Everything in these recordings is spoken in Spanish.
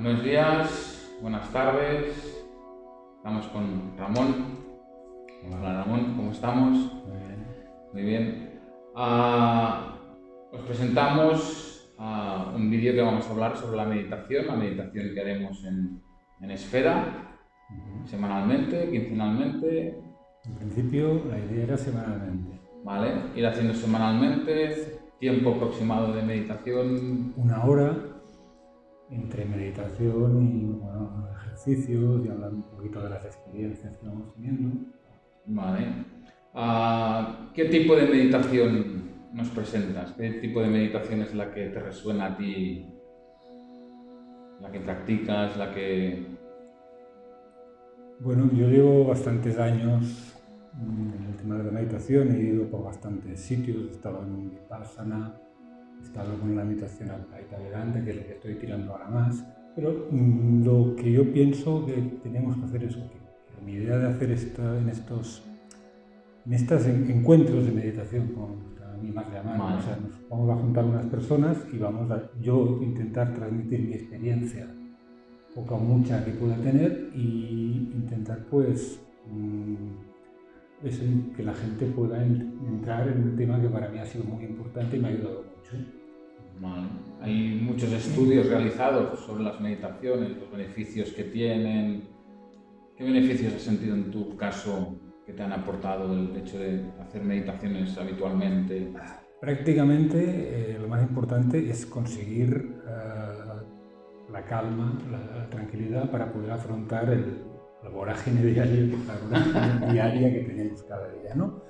Buenos días, buenas tardes. Estamos con Ramón. Hola Ramón, ¿cómo estamos? Muy bien. Muy bien. Ah, os presentamos ah, un vídeo que vamos a hablar sobre la meditación, la meditación que haremos en, en Esfera, semanalmente, quincenalmente. En principio la idea era semanalmente. Vale, ir haciendo semanalmente, tiempo aproximado de meditación. Una hora entre meditación y bueno, ejercicios y hablar un poquito de las experiencias que vamos teniendo. Vale. Ah, ¿Qué tipo de meditación nos presentas? ¿Qué tipo de meditación es la que te resuena a ti? ¿La que practicas? ¿La que...? Bueno, yo llevo bastantes años en el tema de la meditación, he ido por bastantes sitios, he estado en Vipassana, he estado con la meditación Advaita Vedanta, que es lo que estoy tirando ahora más, pero mm, lo que yo pienso que tenemos que hacer es que, mi idea de hacer esta, en estos en estos encuentros de meditación, como a mí más llamar, o sea, nos vamos a juntar unas personas y vamos a yo intentar transmitir mi experiencia, poca o mucha que pueda tener, y intentar pues mm, es que la gente pueda entrar en un tema que para mí ha sido muy importante y me ha ayudado Hay muchos estudios realizados sobre las meditaciones, los beneficios que tienen. ¿Qué beneficios has sentido en tu caso que te han aportado el hecho de hacer meditaciones habitualmente? Prácticamente eh, lo más importante es conseguir eh, la calma, la, tranquilidad para poder afrontar el, la vorágine diaria, la diaria que tenemos cada día. ¿no?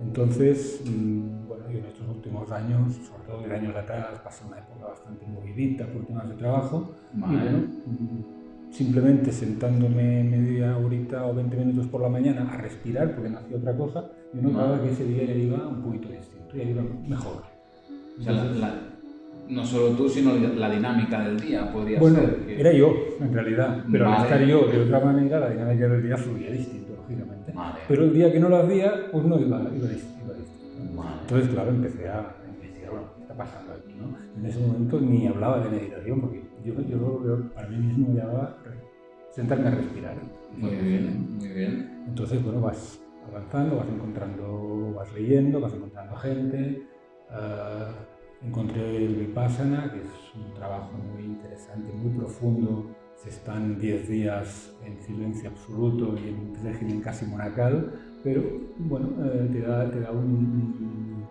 Entonces, mm, en estos últimos años, sobre todo de años atrás, pasé una época bastante movidita por temas de trabajo. Y bueno, simplemente sentándome media horita o 20 minutos por la mañana a respirar, porque no hacía otra cosa, yo notaba que ese día ya iba un poquito distinto, ya iba mejor. O sea, no solo tú, sino la dinámica del día podría bueno, ser. Bueno, era yo, en realidad, pero al estar yo de otra manera, la dinámica del día fluía distinto, lógicamente. Pero el día que no lo hacía, pues no iba, iba, distinto. Entonces, claro, empecé a investigar, bueno, ¿qué está pasando aquí? ¿no? En ese momento ni hablaba de meditación, porque yo, yo, para mí mismo me llamaba sentarme a respirar. Muy bien, muy bien. Entonces, bueno, vas avanzando, vas encontrando, vas leyendo, vas encontrando gente. Uh, encontré el Vipassana, que es un trabajo muy interesante, muy profundo. Se están 10 días en silencio absoluto y en un régimen casi monacal pero bueno, eh, te da, te da un,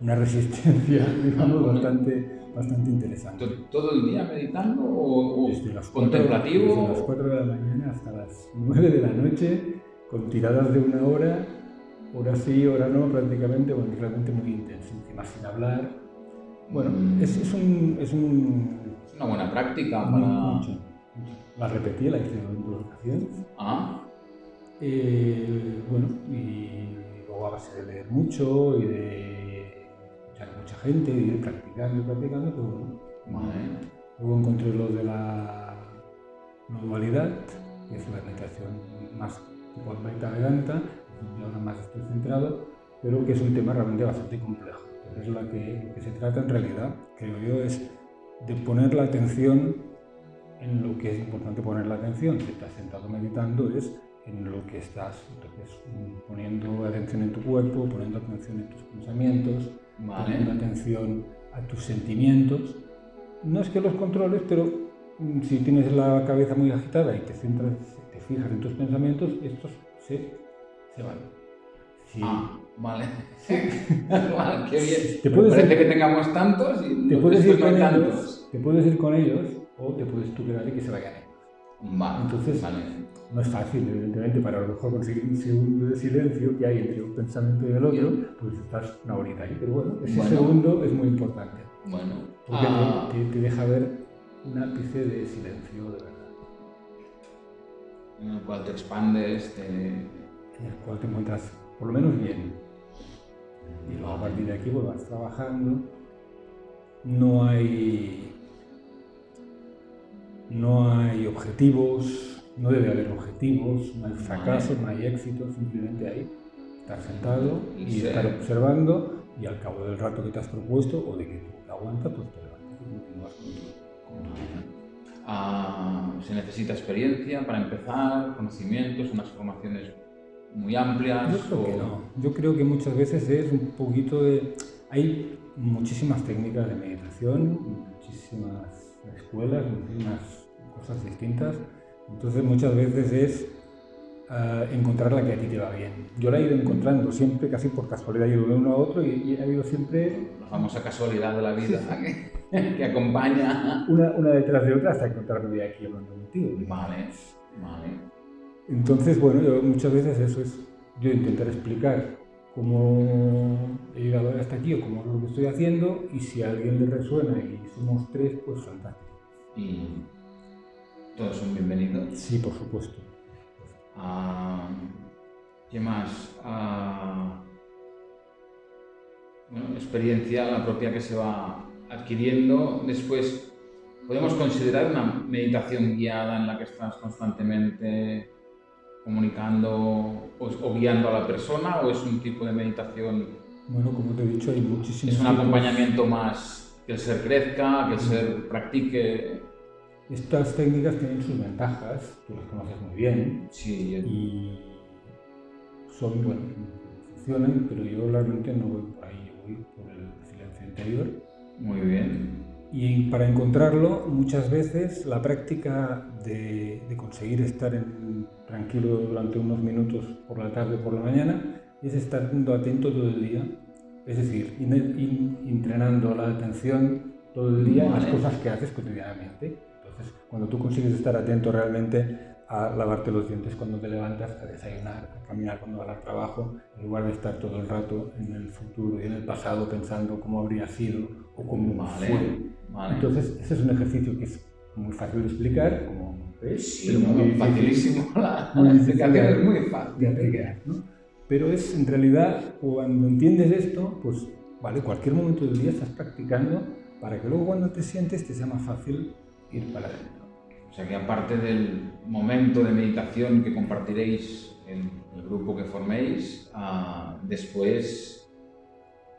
una resistencia, digamos, bastante, bastante interesante. ¿Todo el día meditando o, desde las contemplativo? desde las 4 de la mañana hasta las 9 de la noche, con tiradas de una hora, hora sí, hora no, prácticamente, bueno, realmente muy intenso, encima sin hablar. Bueno, mm. es, es, un, es, un, es una buena práctica para... Mucho, La repetí, la hice en dos ocasiones. Ah. Eh, bueno, y luego a base de leer mucho y de escuchar a mucha gente y de practicando y practicando, pero bueno. Luego encontré lo de la dualidad, que es la meditación más tipo Vedanta, y ahora más estoy centrado, pero que es un tema realmente bastante complejo. es lo que, que se trata en realidad, creo yo, es de poner la atención en lo que es importante poner la atención. Si estás sentado meditando es en lo que estás. Entonces, poniendo atención en tu cuerpo, poniendo atención en tus pensamientos, poniendo atención a tus sentimientos. No es que los controles, pero mm, si tienes la cabeza muy agitada y te centras, te fijas en tus pensamientos, estos se, se van. Ah, vale. vale, qué bien. Te puedes parece que tengamos tantos y te puedes ir con ellos, Te puedes ir con ellos o te puedes tú quedar y que se vayan ellos. Vale, Entonces, vale no es fácil, evidentemente, para a lo mejor conseguir un segundo de silencio que hay entre un pensamiento y el otro, pues estás una horita ahí. Pero bueno, ese segundo es muy importante. Bueno. Porque ah. te, deja ver un ápice de silencio de verdad. En el cual te expandes, te... En el cual te encuentras por lo menos bien. Y luego a partir de aquí pues vas trabajando. No hay... No hay objetivos, no debe haber objetivos, no hay fracasos, no hay éxitos, simplemente hay estar sentado y, estar observando y al cabo del rato que te has propuesto o de que te aguanta, pues te levantas y continúas con tu, Ah, se necesita experiencia para empezar, conocimientos, unas formaciones muy amplias. Yo creo que no. Yo creo que muchas veces es un poquito de... Hay muchísimas técnicas de meditación, muchísimas escuelas, muchísimas cosas distintas. Entonces muchas veces es uh, encontrar la que a ti te va bien. Yo la he ido encontrando siempre, casi por casualidad, he ido de uno a otro y, y ha habido siempre... La famosa casualidad de la vida que, que, acompaña... Una, una, detrás de otra hasta encontrarme de aquí hablando contigo. Vale, vale. Entonces, bueno, yo muchas veces eso es yo intentar explicar cómo he llegado hasta aquí o cómo es lo que estoy haciendo y si a alguien le resuena y somos tres, pues fantástico. ¿Y todos son bienvenidos? Sí, por supuesto. Ah, ¿Qué más? Ah, bueno, experiencia la propia que se va adquiriendo. Después, podemos considerar una meditación guiada en la que estás constantemente comunicando o, guiando a la persona o es un tipo de meditación? Bueno, como te he dicho, hay muchísimos. Es un acompañamiento más que el ser crezca, que el ser practique. Estas técnicas tienen sus ventajas, tú las conoces muy bien. Sí. Y son, bueno, funcionan, pero yo realmente no voy por ahí, yo voy por el silencio interior. Muy bien. Y para encontrarlo, muchas veces la práctica de, conseguir estar en, tranquilo durante unos minutos por la tarde o por la mañana es estar atento todo el día. Es decir, entrenando la atención todo el día en las cosas que haces cotidianamente. Entonces, cuando tú consigues estar atento realmente a lavarte los dientes cuando te levantas, a desayunar, a caminar cuando vas al trabajo, en lugar de estar todo el rato en el futuro y en el pasado pensando cómo habría sido o cómo fue. Entonces, ese es un ejercicio que es muy fácil de explicar, como ves, sí, pero muy facilísimo. La, explicación es muy fácil de explicar. ¿no? Pero es, en realidad, cuando entiendes esto, pues, vale, cualquier momento del día estás practicando para que luego cuando te sientes te sea más fácil ir para adentro. O sea que aparte del momento de meditación que compartiréis en el grupo que forméis, uh, después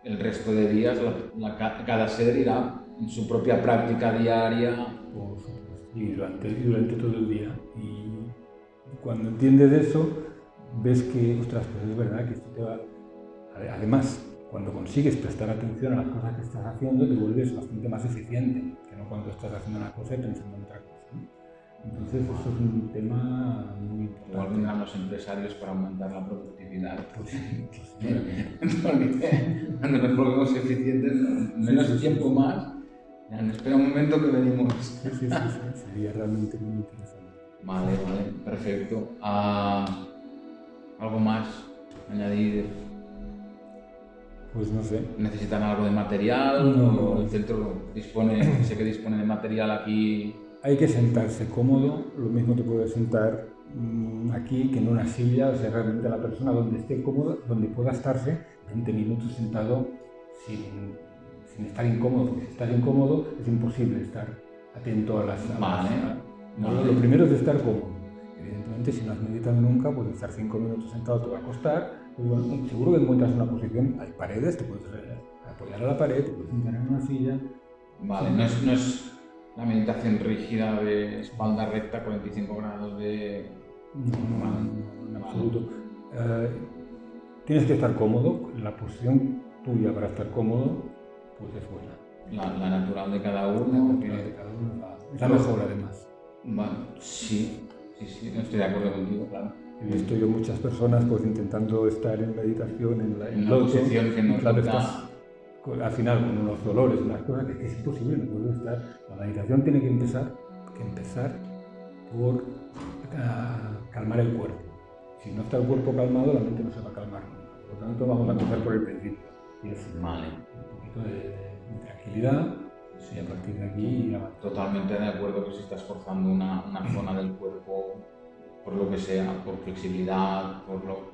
el resto de días la, la, cada ser irá en su propia práctica diaria. Y durante, durante todo el día. Y cuando entiendes eso, ves que, ostras, pues es verdad que esto te va... Además, cuando consigues prestar atención a las cosas que estás haciendo, te vuelves bastante más eficiente que no cuando estás haciendo una cosa y pensando en otra cosa. Entonces, eso es un tema muy importante. Igual los empresarios para aumentar la productividad. Pues sí, pues cuando nos volvemos eficientes, menos tiempo más, espera un momento que venimos. Sí, sí, sí, sería realmente muy interesante. Vale, vale, perfecto. Ah, ¿Algo más añadir? Pues no sé. ¿Necesitan algo de material? No, ¿El centro dispone, sé que dispone de material aquí hay que sentarse cómodo, lo mismo te puedes sentar mm, aquí que en una silla, o sea, realmente la persona donde esté cómoda, donde pueda estarse 20 minutos sentado sin, sin estar incómodo, porque si estás incómodo es imposible estar atento a las... vale. Lo primero es estar cómodo. Evidentemente, si no has meditado nunca, pues estar 5 minutos sentado te va a costar. Pues bueno, seguro que encuentras una posición, hay paredes, te puedes apoyar a la pared, te puedes sentar en una silla. Vale, no es, no es la meditación rígida de espalda recta, 45 grados de... No, en absoluto. Eh, tienes que estar cómodo, la posición tuya para estar cómodo, pues es buena. La, la natural de cada uno. La natural de cada uno es la mejor además. Bueno, sí, sí, sí, estoy de acuerdo contigo, claro. He visto yo muchas personas pues intentando estar en meditación en la, en la posición que no claro, estás al final con unos dolores, unas cosas que es imposible, no puedo estar. La meditación tiene que empezar, que empezar por uh, calmar el cuerpo. Si no está el cuerpo calmado, la mente no se va a calmar. Por lo tanto, vamos a empezar por el principio. Y es vale. un poquito de, de tranquilidad y a partir de aquí Totalmente de acuerdo que si estás forzando una, una zona del cuerpo, por lo que sea, por flexibilidad, por lo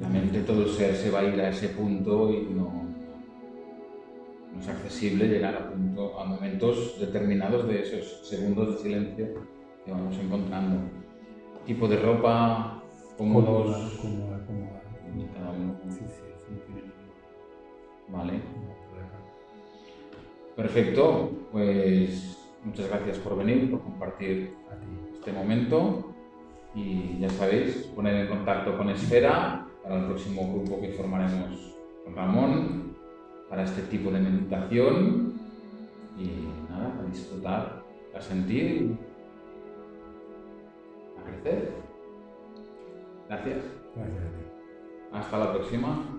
la mente, todo el ser se va a ir a ese punto y no, no es accesible llegar a, punto, a momentos determinados de esos segundos de silencio que vamos encontrando. Tipo de ropa, cómodos. Cómoda, cómoda, Cada uno. Sí, sí, sí. Vale. Perfecto, pues muchas gracias por venir, por compartir este momento y ya sabéis, poner en contacto con Esfera para el próximo grupo que formaremos con Ramón para este tipo de meditación y nada, a disfrutar, a sentir, a crecer. Gracias. Gracias. Hasta la próxima.